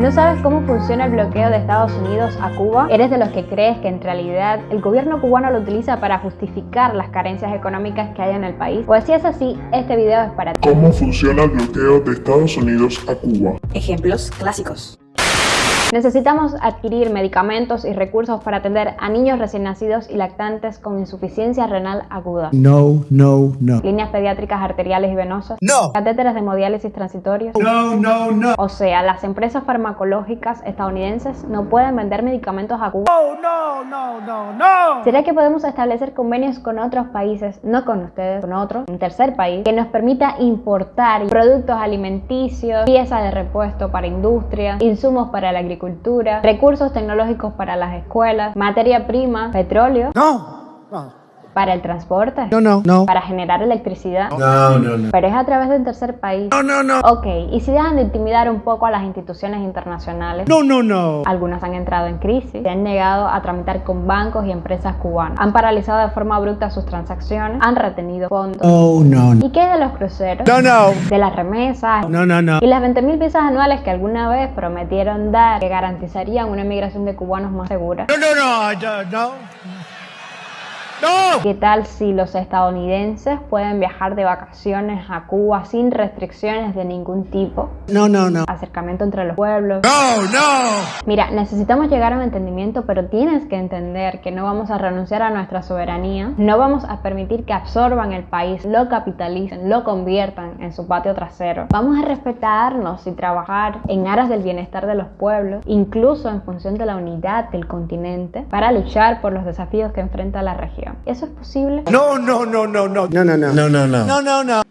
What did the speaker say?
¿No sabes cómo funciona el bloqueo de Estados Unidos a Cuba? ¿Eres de los que crees que en realidad el gobierno cubano lo utiliza para justificar las carencias económicas que hay en el país? Pues si es así, este video es para ti. ¿Cómo funciona el bloqueo de Estados Unidos a Cuba? Ejemplos clásicos. Necesitamos adquirir medicamentos y recursos para atender a niños recién nacidos y lactantes con insuficiencia renal aguda. No, no, no. Líneas pediátricas arteriales y venosas. No. Catéteres de hemodiálisis transitorios. No, no, no. O sea, las empresas farmacológicas estadounidenses no pueden vender medicamentos a Cuba. Oh, no, no, no, no. ¿Será que podemos establecer convenios con otros países, no con ustedes, con otros, un tercer país, que nos permita importar productos alimenticios, piezas de repuesto para industria, insumos para la agricultura, recursos tecnológicos para las escuelas, materia prima, petróleo, No. No. Para el transporte, No, no, no. para generar electricidad? No, no, no. Pero es a través de un tercer país. No, no, no. Ok, y si dejan de intimidar un poco a las instituciones internacionales, No, no, no. algunas han entrado en crisis, se han negado a tramitar con bancos y empresas cubanas, han paralizado de forma abrupta sus transacciones, han retenido fondos. Oh, no, no. ¿Y qué de los cruceros? No, no. De las remesas. No, no, no. Y las 20.000 visas anuales que alguna vez prometieron dar, que garantizarían una inmigración de cubanos más segura. No, no, no. No, no. No. ¿Qué tal si los estadounidenses pueden viajar de vacaciones a Cuba sin restricciones de ningún tipo? No, no, no. Acercamiento entre los pueblos. No, no. Mira, necesitamos llegar a un entendimiento, pero tienes que entender que no vamos a renunciar a nuestra soberanía, no vamos a permitir que absorban el país, lo capitalicen, lo conviertan en su patio trasero. Vamos a respetarnos y trabajar en aras del bienestar de los pueblos, incluso en función de la unidad del continente, para luchar por los desafíos que enfrenta la región. ¿Eso es posible? No, no, no, no, no. No, no, no. No, no, no. No, no, no.